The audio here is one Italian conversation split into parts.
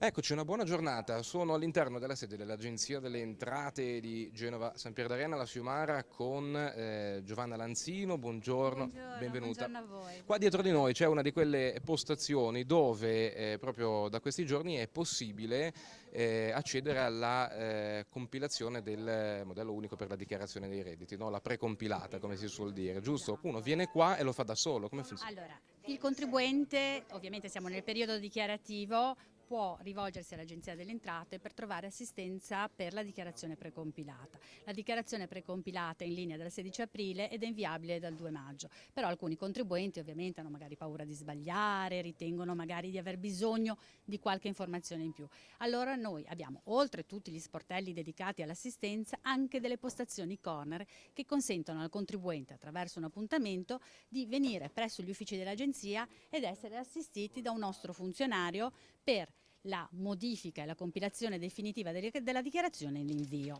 Eccoci, una buona giornata. Sono all'interno della sede dell'Agenzia delle Entrate di Genova San Pier d'Arena, la Fiumara, con eh, Giovanna Lanzino. Buongiorno, buongiorno benvenuta. Buongiorno a voi. Qua dietro di noi c'è una di quelle postazioni dove eh, proprio da questi giorni è possibile eh, accedere alla eh, compilazione del modello unico per la dichiarazione dei redditi, no? la precompilata come si suol dire, giusto? Uno viene qua e lo fa da solo, come funziona? Allora, il contribuente, ovviamente siamo nel periodo dichiarativo, può rivolgersi all'Agenzia delle Entrate per trovare assistenza per la dichiarazione precompilata. La dichiarazione precompilata è in linea dal 16 aprile ed è inviabile dal 2 maggio, però alcuni contribuenti ovviamente hanno magari paura di sbagliare, ritengono magari di aver bisogno di qualche informazione in più. Allora noi abbiamo, oltre tutti gli sportelli dedicati all'assistenza, anche delle postazioni corner che consentono al contribuente attraverso un appuntamento di venire presso gli uffici dell'Agenzia ed essere assistiti da un nostro funzionario per la modifica e la compilazione definitiva della dichiarazione in l'invio.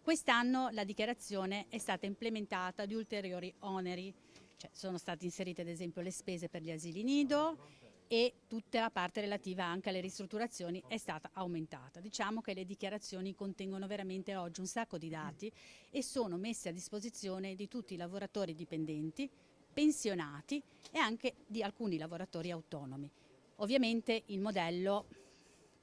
Quest'anno la dichiarazione è stata implementata di ulteriori oneri, cioè sono state inserite ad esempio le spese per gli asili nido e tutta la parte relativa anche alle ristrutturazioni è stata aumentata. Diciamo che le dichiarazioni contengono veramente oggi un sacco di dati e sono messe a disposizione di tutti i lavoratori dipendenti, pensionati e anche di alcuni lavoratori autonomi. Ovviamente il modello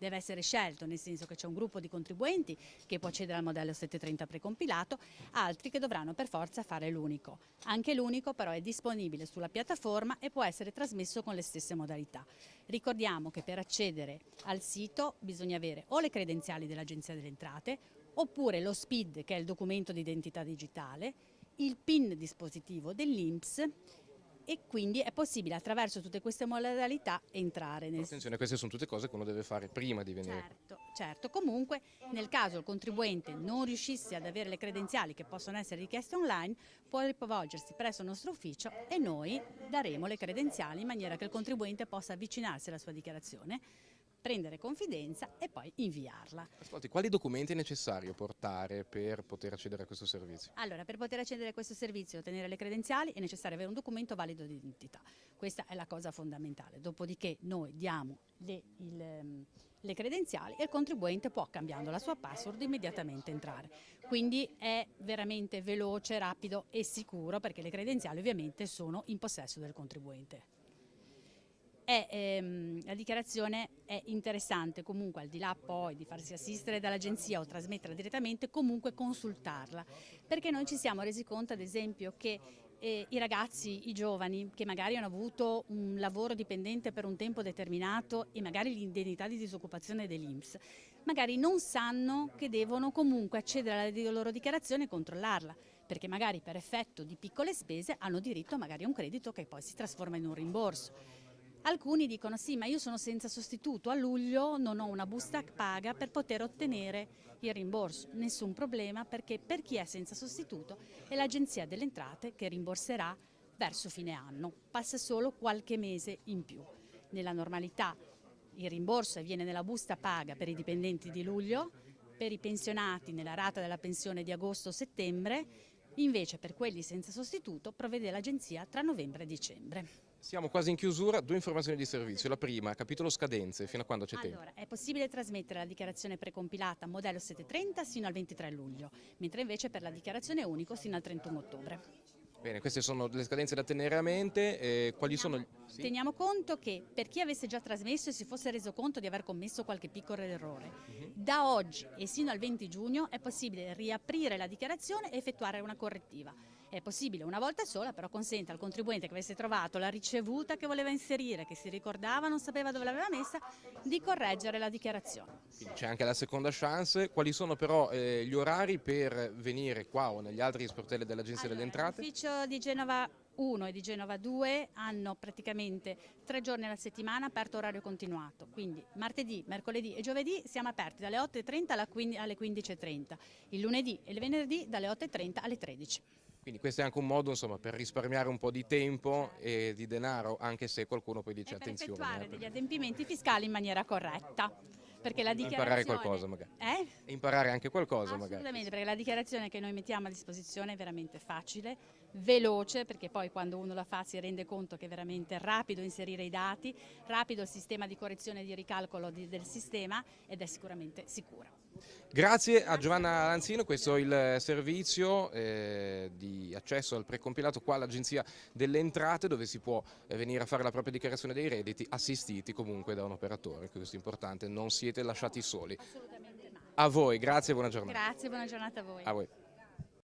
deve essere scelto, nel senso che c'è un gruppo di contribuenti che può accedere al modello 730 precompilato, altri che dovranno per forza fare l'unico. Anche l'unico però è disponibile sulla piattaforma e può essere trasmesso con le stesse modalità. Ricordiamo che per accedere al sito bisogna avere o le credenziali dell'Agenzia delle Entrate oppure lo SPID che è il documento di identità digitale, il PIN dispositivo dell'INPS e quindi è possibile attraverso tutte queste modalità entrare nel Attenzione, queste sono tutte cose che uno deve fare prima di venire. Certo, certo, comunque nel caso il contribuente non riuscisse ad avere le credenziali che possono essere richieste online può rivolgersi presso il nostro ufficio e noi daremo le credenziali in maniera che il contribuente possa avvicinarsi alla sua dichiarazione prendere confidenza e poi inviarla. Ascolti, quali documenti è necessario portare per poter accedere a questo servizio? Allora, per poter accedere a questo servizio e ottenere le credenziali è necessario avere un documento valido di identità. Questa è la cosa fondamentale. Dopodiché noi diamo le, il, ehm, le credenziali e il contribuente può, cambiando la sua password, immediatamente entrare. Quindi è veramente veloce, rapido e sicuro perché le credenziali ovviamente sono in possesso del contribuente è, ehm, la dichiarazione è interessante. Comunque al di là poi di farsi assistere dall'agenzia o trasmetterla direttamente comunque consultarla. Perché noi ci siamo resi conto ad esempio che eh, i ragazzi, i giovani che magari hanno avuto un lavoro dipendente per un tempo determinato e magari l'indennità di disoccupazione dell'Inps magari non sanno che devono comunque accedere alla loro dichiarazione e controllarla. Perché magari per effetto di piccole spese hanno diritto magari a un credito che poi si trasforma in un rimborso Alcuni dicono sì, ma io sono senza sostituto, a luglio non ho una busta paga per poter ottenere il rimborso. Nessun problema perché per chi è senza sostituto è l'Agenzia delle Entrate che rimborserà verso fine anno. Passa solo qualche mese in più. Nella normalità il rimborso avviene nella busta paga per i dipendenti di luglio, per i pensionati nella rata della pensione di agosto-settembre, invece per quelli senza sostituto provvede l'Agenzia tra novembre e dicembre. Siamo quasi in chiusura, due informazioni di servizio. La prima, capitolo scadenze, fino a quando c'è allora, tempo? È possibile trasmettere la dichiarazione precompilata modello 730 sino al 23 luglio, mentre invece per la dichiarazione unico sino al 31 ottobre. Bene, queste sono le scadenze da tenere a mente. Eh, quali teniamo, sono? Sì? Teniamo conto che per chi avesse già trasmesso e si fosse reso conto di aver commesso qualche piccolo errore, uh mhm. -huh. da oggi e sino al 20 giugno è possibile riaprire la dichiarazione e effettuare una correttiva è possibile una volta sola, però consente al contribuente che avesse trovato la ricevuta che voleva inserire, che si ricordava, non sapeva dove l'aveva messa, di correggere la dichiarazione. C'è anche la seconda chance, quali sono però eh, gli orari per venire qua o negli altri sportelli dell'Agenzia allora, delle Entrate? L'ufficio di Genova 1 e di Genova 2 hanno praticamente tre giorni alla settimana aperto orario continuato, quindi martedì, mercoledì e giovedì siamo aperti dalle 8.30 alle 15.30, il lunedì e il venerdì dalle 8.30 alle 13. Quindi questo è anche un modo insomma, per risparmiare un po' di tempo e di denaro, anche se qualcuno poi dice e attenzione. Per effettuare eh, degli adempimenti fiscali in maniera corretta. Perché la dichiarazione... Imparare qualcosa magari. Eh? Imparare anche qualcosa Assolutamente, magari. perché la dichiarazione che noi mettiamo a disposizione è veramente facile, veloce perché poi quando uno la fa si rende conto che è veramente rapido inserire i dati, rapido il sistema di correzione e di ricalcolo di, del sistema ed è sicuramente sicura. Grazie a Giovanna Lanzino, questo è il servizio eh, di accesso al precompilato qua all'Agenzia delle Entrate dove si può eh, venire a fare la propria dichiarazione dei redditi assistiti comunque da un operatore, questo è importante, non siete lasciati soli. Assolutamente mai. A voi, grazie e buona giornata. Grazie, buona giornata a voi. A voi.